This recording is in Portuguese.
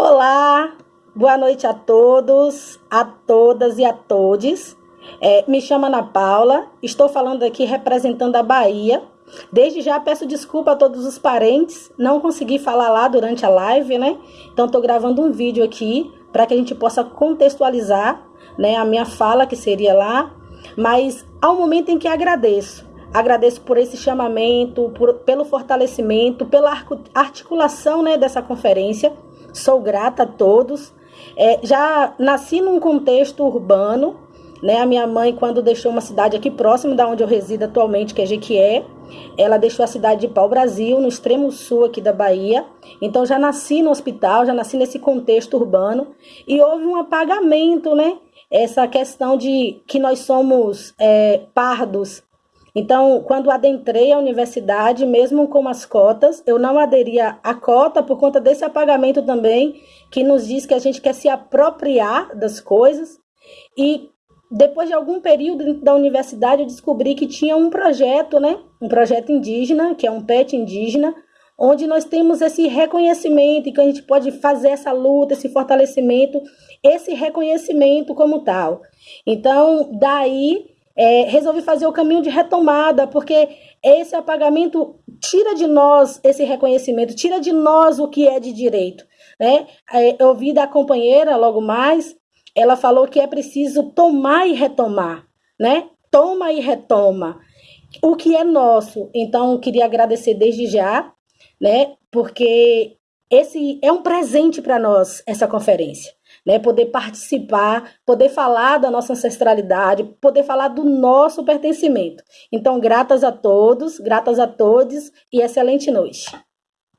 Olá, boa noite a todos, a todas e a todes. É, me chamo Ana Paula, estou falando aqui representando a Bahia. Desde já peço desculpa a todos os parentes, não consegui falar lá durante a live, né? Então estou gravando um vídeo aqui para que a gente possa contextualizar, né, a minha fala que seria lá, mas ao momento em que agradeço. Agradeço por esse chamamento, por, pelo fortalecimento, pela articulação né, dessa conferência sou grata a todos. É, já nasci num contexto urbano, né? A minha mãe, quando deixou uma cidade aqui próximo da onde eu resido atualmente, que é Jequié, ela deixou a cidade de Pau Brasil, no extremo sul aqui da Bahia. Então já nasci no hospital, já nasci nesse contexto urbano e houve um apagamento, né? Essa questão de que nós somos é, pardos então, quando adentrei a universidade, mesmo com as cotas, eu não aderia à cota por conta desse apagamento também, que nos diz que a gente quer se apropriar das coisas. E depois de algum período da universidade, eu descobri que tinha um projeto, né? Um projeto indígena, que é um PET indígena, onde nós temos esse reconhecimento e que a gente pode fazer essa luta, esse fortalecimento, esse reconhecimento como tal. Então, daí é, resolvi fazer o caminho de retomada, porque esse apagamento tira de nós esse reconhecimento, tira de nós o que é de direito. Né? É, eu da companheira logo mais, ela falou que é preciso tomar e retomar, né? Toma e retoma o que é nosso. Então, queria agradecer desde já, né? Porque esse é um presente para nós, essa conferência né? Poder participar, poder falar da nossa ancestralidade, poder falar do nosso pertencimento. Então, gratas a todos, gratas a todos e excelente noite.